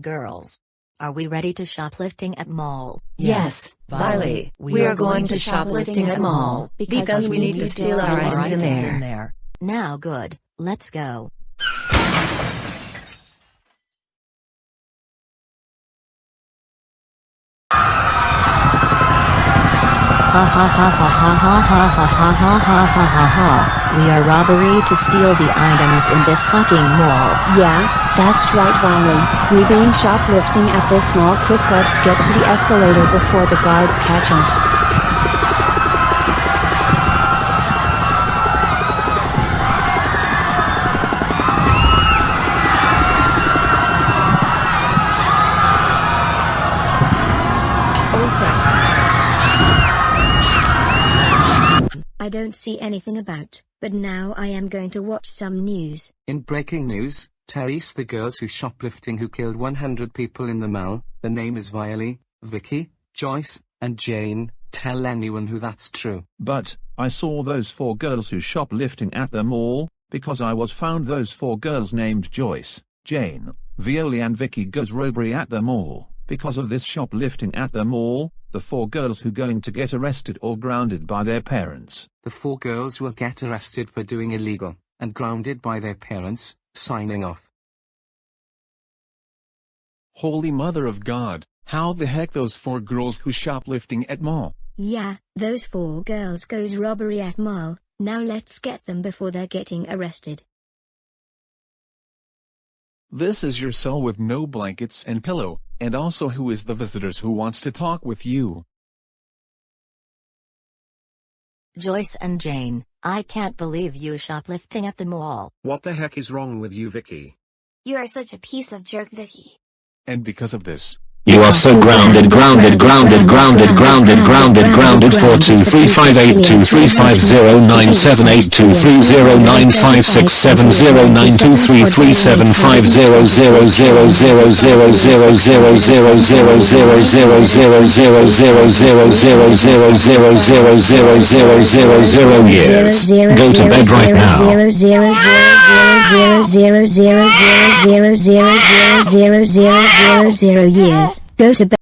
Girls. Are we ready to shoplifting at mall? Yes, Viley, we are going to shoplifting at mall because we need to steal our items in there. Now good, let's go. Ha ha ha ha ha ha ha ha ha ha ha ha. We are robbery to steal the items in this fucking mall. Yeah, that's right Wiley. We been shoplifting at this mall quick let's get to the escalator before the guards catch us. I don't see anything about, but now I am going to watch some news. In breaking news, Therese the girls who shoplifting who killed 100 people in the mall, the name is Viley, Vicky, Joyce, and Jane, tell anyone who that's true. But, I saw those four girls who shoplifting at the mall, because I was found those four girls named Joyce, Jane, Violi and Vicky goes robbery at the mall. Because of this shoplifting at the mall, the four girls who going to get arrested or grounded by their parents. The four girls will get arrested for doing illegal, and grounded by their parents, signing off. Holy Mother of God, how the heck those four girls who shoplifting at mall? Yeah, those four girls goes robbery at mall, now let's get them before they're getting arrested. This is your cell with no blankets and pillow, and also who is the visitors who wants to talk with you? Joyce and Jane, I can't believe you shoplifting at the mall. What the heck is wrong with you Vicky? You are such a piece of jerk Vicky. And because of this, you are so grounded, grounded, grounded, grounded, grounded, grounded, grounded, Four two three five eight two three five zero nine seven eight two three zero nine five six seven zero nine two three three seven five zero zero zero zero zero zero zero zero zero zero zero zero zero zero zero zero zero years. Go to bed right now. Years. Go to bed.